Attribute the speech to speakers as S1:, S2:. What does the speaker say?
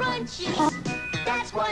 S1: crunchies. That's what